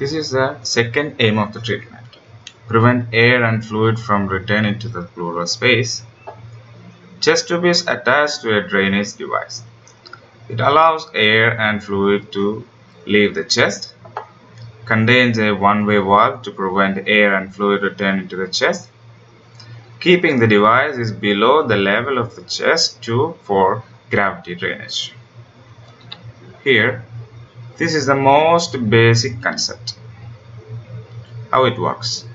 This is the second aim of the treatment. Prevent air and fluid from returning to the pleural space. Chest tube is attached to a drainage device. It allows air and fluid to leave the chest. Contains a one-way valve to prevent air and fluid returning to the chest. Keeping the device is below the level of the chest tube for gravity drainage. Here, this is the most basic concept. How it works.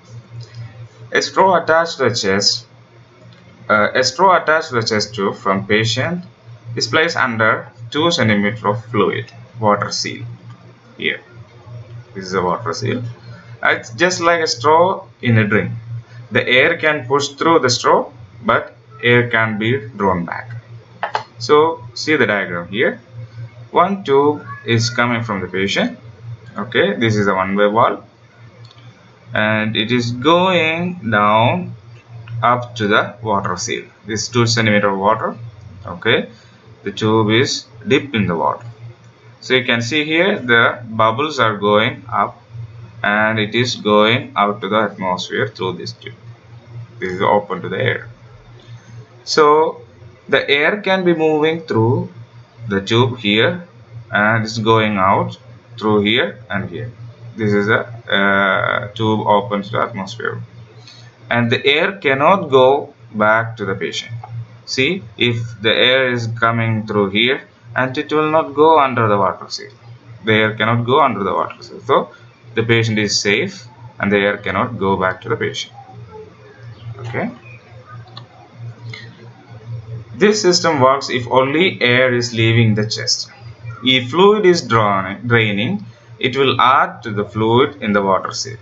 A straw attached to the chest, uh, a straw attached to the chest tube from patient is placed under 2 cm of fluid, water seal. Here, this is a water seal. It's just like a straw in a drink. The air can push through the straw, but air can be drawn back. So, see the diagram here one tube is coming from the patient. Okay this is a one-way valve. And it is going down up to the water seal. This 2 centimeter of water. Okay the tube is deep in the water. So you can see here the bubbles are going up and it is going out to the atmosphere through this tube. This is open to the air. So the air can be moving through the tube here and it's going out through here and here. This is a uh, tube open to the atmosphere. And the air cannot go back to the patient. See if the air is coming through here and it will not go under the water seal. The air cannot go under the water seal. So the patient is safe and the air cannot go back to the patient. Okay this system works if only air is leaving the chest. If fluid is draining, it will add to the fluid in the water seal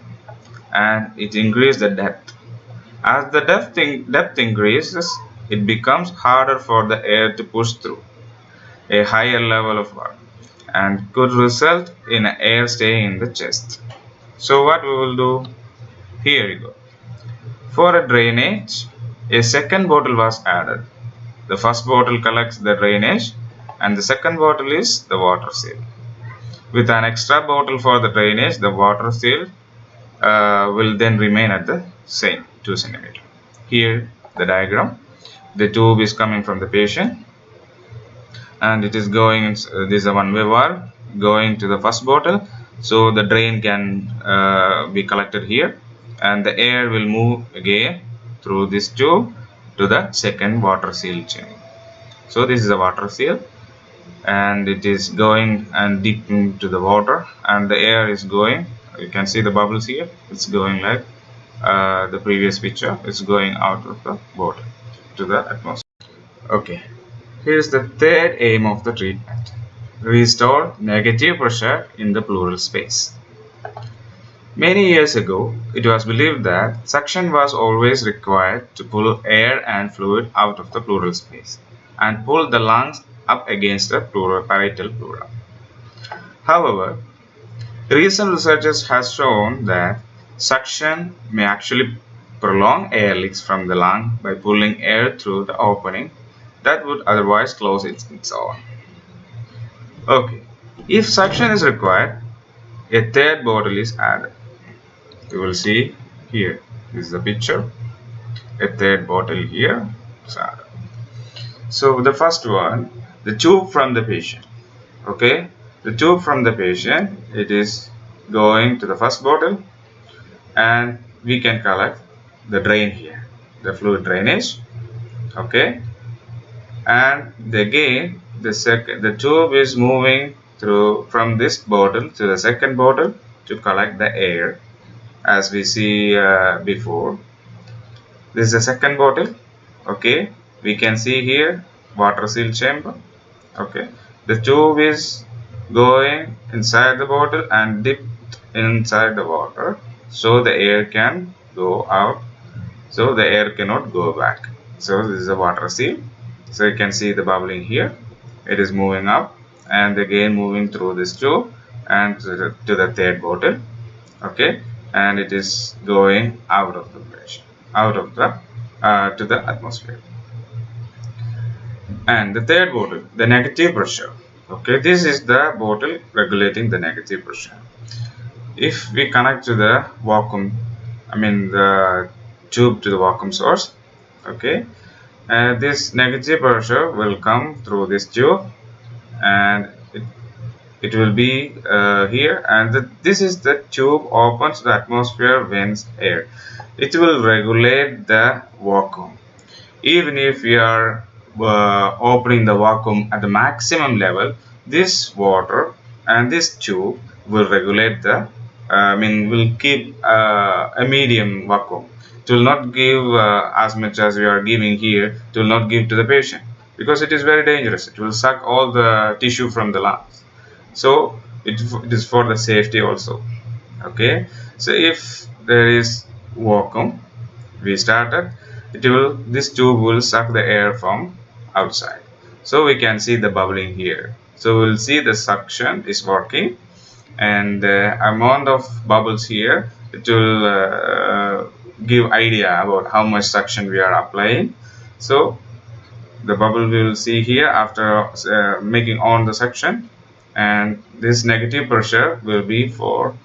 and it increases the depth. As the depth, in, depth increases, it becomes harder for the air to push through a higher level of water and could result in air staying in the chest. So what we will do? Here you go. For a drainage, a second bottle was added the first bottle collects the drainage and the second bottle is the water seal. With an extra bottle for the drainage, the water seal uh, will then remain at the same 2 centimeter. Here the diagram. The tube is coming from the patient and it is going, uh, this is a one-way valve going to the first bottle. So the drain can uh, be collected here and the air will move again through this tube to the second water seal chain. So this is a water seal and it is going and deep into the water and the air is going you can see the bubbles here it's going like uh, the previous picture it's going out of the bottle to the atmosphere. Okay here's the third aim of the treatment. Restore negative pressure in the pleural space Many years ago, it was believed that suction was always required to pull air and fluid out of the pleural space and pull the lungs up against the pleural, parietal pleura. However, recent research has shown that suction may actually prolong air leaks from the lung by pulling air through the opening that would otherwise close its, own. Okay, if suction is required, a third bottle is added you will see here. This is the picture. A third bottle here. So the first one the tube from the patient. Okay? The tube from the patient it is going to the first bottle and we can collect the drain here the fluid drainage. Okay? And again the second the tube is moving through from this bottle to the second bottle to collect the air as we see uh, before. This is the second bottle. Okay. We can see here water seal chamber. Okay. The tube is going inside the bottle and dipped inside the water so the air can go out so the air cannot go back. So this is a water seal. So you can see the bubbling here. It is moving up and again moving through this tube and to the, to the third bottle. Okay and it is going out of the pressure out of the uh, to the atmosphere. And the third bottle the negative pressure. Okay this is the bottle regulating the negative pressure. If we connect to the vacuum I mean the tube to the vacuum source okay and this negative pressure will come through this tube and it, will be uh, here and the, this is the tube opens the atmosphere vents air. It will regulate the vacuum. Even if we are uh, opening the vacuum at the maximum level this water and this tube will regulate the uh, I mean will keep uh, a medium vacuum. It will not give uh, as much as we are giving here it will not give to the patient because it is very dangerous. It will suck all the tissue from the lungs so it, it is for the safety also. Okay? So if there is vacuum we started it will this tube will suck the air from outside. So we can see the bubbling here. So we'll see the suction is working and the amount of bubbles here it will uh, give idea about how much suction we are applying. So the bubble we will see here after uh, making on the suction and this negative pressure will be for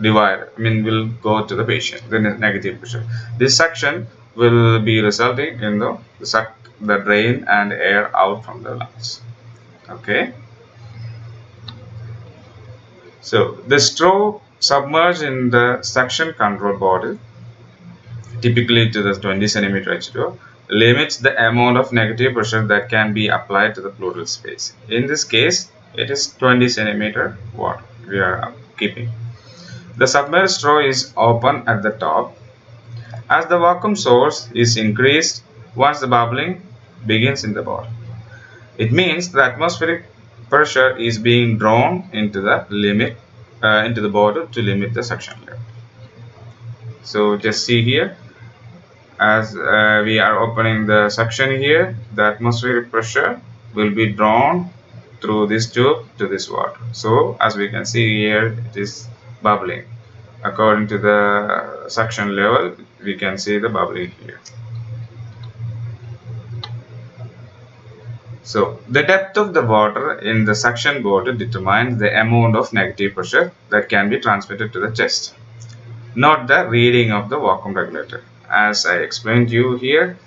divide I mean will go to the patient the negative pressure. This suction will be resulting in the, the suck the drain and air out from the lungs. Okay? So the straw submerged in the suction control bottle typically to the 20 centimeter H2O limits the amount of negative pressure that can be applied to the pleural space. In this case it is 20 centimeter what we are keeping the submerged straw is open at the top as the vacuum source is increased once the bubbling begins in the bottle. It means the atmospheric pressure is being drawn into the limit uh, into the bottle to limit the suction. So just see here as uh, we are opening the suction here the atmospheric pressure will be drawn through this tube to this water. So as we can see here it is bubbling. According to the suction level we can see the bubbling here. So the depth of the water in the suction bottle determines the amount of negative pressure that can be transmitted to the chest. Not the reading of the vacuum regulator. As I explained to you here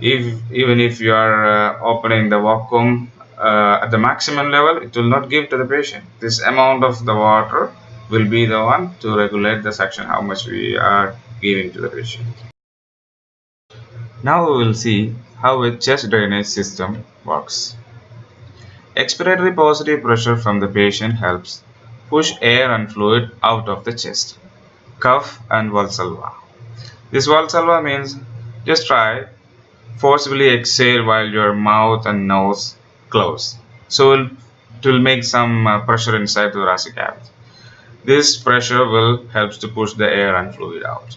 if even if you are uh, opening the vacuum uh, at the maximum level it will not give to the patient this amount of the water will be the one to regulate the suction how much we are giving to the patient. Now we will see how a chest drainage system works. Expiratory positive pressure from the patient helps push air and fluid out of the chest, cough and valsalva. This valsalva means just try forcibly exhale while your mouth and nose close. So it will make some uh, pressure inside the thoracic cavity. This pressure will helps to push the air and fluid out.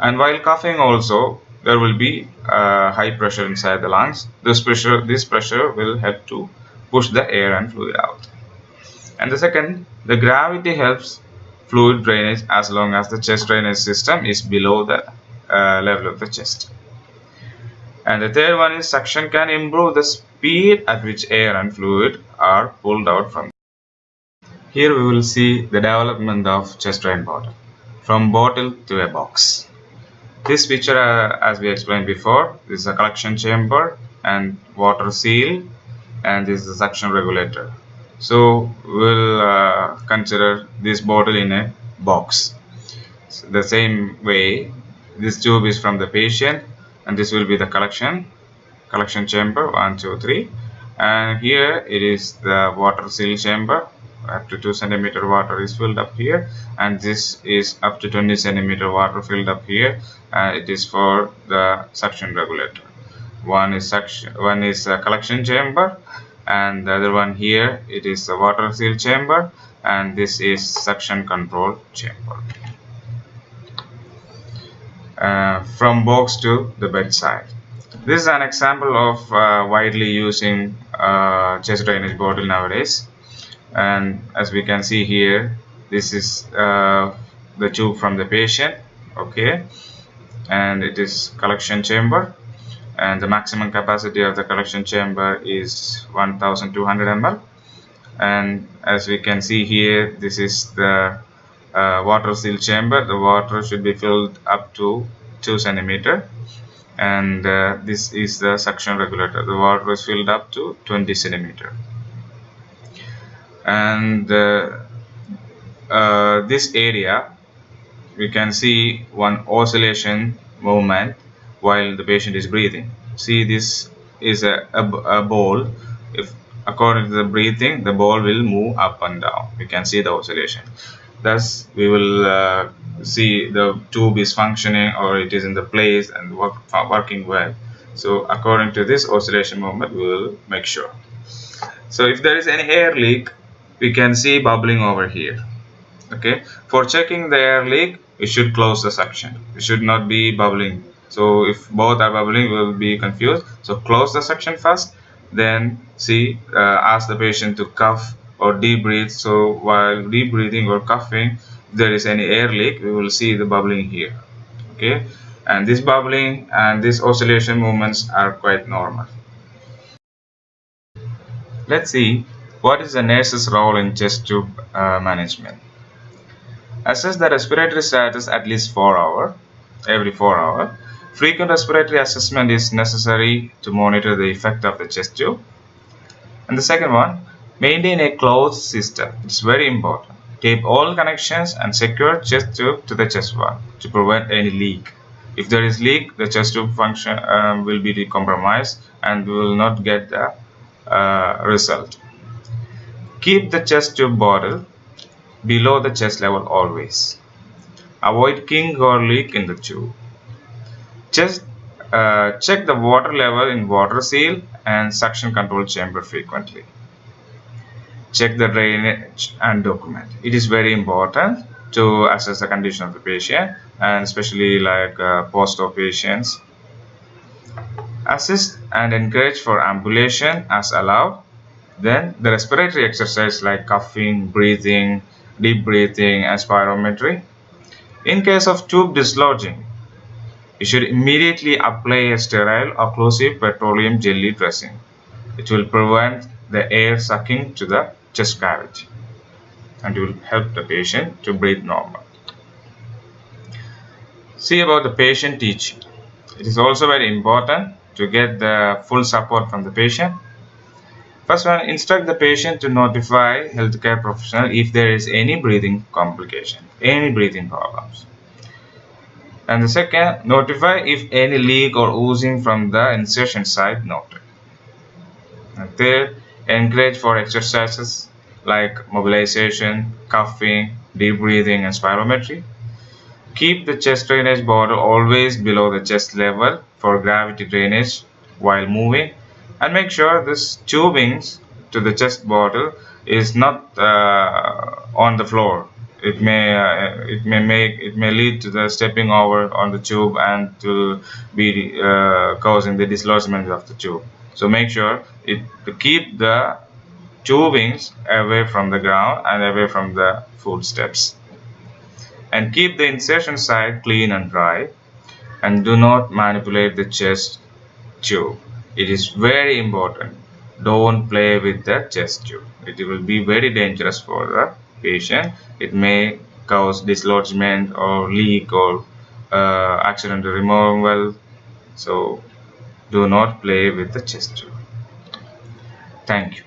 And while coughing also, there will be uh, high pressure inside the lungs. This pressure, this pressure will help to push the air and fluid out. And the second, the gravity helps fluid drainage as long as the chest drainage system is below the uh, level of the chest. And the third one is suction can improve the speed at which air and fluid are pulled out from here we will see the development of chest drain bottle from bottle to a box. This picture uh, as we explained before is a collection chamber and water seal and this is suction regulator. So we'll uh, consider this bottle in a box. So the same way this tube is from the patient and this will be the collection collection chamber 1 2 3 and here it is the water seal chamber. Up to 2 centimeter water is filled up here. And this is up to 20 centimeter water filled up here. Uh, it is for the suction regulator. One is suction one is a collection chamber. And the other one here it is the water seal chamber. And this is suction control chamber. Uh, from box to the bedside this is an example of uh, widely using uh, chest drainage bottle nowadays. And as we can see here this is uh, the tube from the patient okay? And it is collection chamber. And the maximum capacity of the collection chamber is 1200 ml. And as we can see here this is the uh, water seal chamber. The water should be filled up to 2 centimeter and uh, this is the suction regulator. The water is filled up to 20 centimeter. And uh, uh, this area we can see one oscillation movement while the patient is breathing. See this is a, a, a ball. If according to the breathing the ball will move up and down. We can see the oscillation thus we will uh, see the tube is functioning or it is in the place and work, working well. So according to this oscillation movement we will make sure. So if there is any air leak we can see bubbling over here. Okay? For checking the air leak we should close the suction. It should not be bubbling. So if both are bubbling we will be confused. So close the suction first then see uh, ask the patient to cough or deep breathe so while deep breathing or coughing if there is any air leak we will see the bubbling here okay? And this bubbling and this oscillation movements are quite normal. Let's see what is the nurse's role in chest tube uh, management? Assess the respiratory status at least 4 hour every 4 hour. Frequent respiratory assessment is necessary to monitor the effect of the chest tube. And the second one maintain a closed system it's very important tape all connections and secure chest tube to the chest wall to prevent any leak if there is leak the chest tube function um, will be compromised and we will not get the uh, result keep the chest tube bottle below the chest level always. Avoid king or leak in the tube. Just uh, check the water level in water seal and suction control chamber frequently. Check the drainage and document. It is very important to assess the condition of the patient and especially like uh, post-op patients. Assist and encourage for ambulation as allowed. Then the respiratory exercise like coughing, breathing, deep breathing and spirometry. In case of tube dislodging, you should immediately apply a sterile occlusive petroleum jelly dressing. It will prevent the air sucking to the chest cavity and it will help the patient to breathe normal. See about the patient teaching. It is also very important to get the full support from the patient First one, instruct the patient to notify healthcare professional if there is any breathing complication, any breathing problems. And the second, notify if any leak or oozing from the insertion site noted. And third, encourage for exercises like mobilization, coughing, deep breathing and spirometry. Keep the chest drainage bottle always below the chest level for gravity drainage while moving and make sure this tubings to the chest bottle is not uh, on the floor it may uh, it may make it may lead to the stepping over on the tube and to be uh, causing the dislodgement of the tube so make sure it to keep the tubings away from the ground and away from the footsteps. And keep the insertion side clean and dry. And do not manipulate the chest tube. It is very important. Don't play with the chest tube. It will be very dangerous for the patient. It may cause dislodgement or leak or uh, accidental removal. So do not play with the chest. Thank you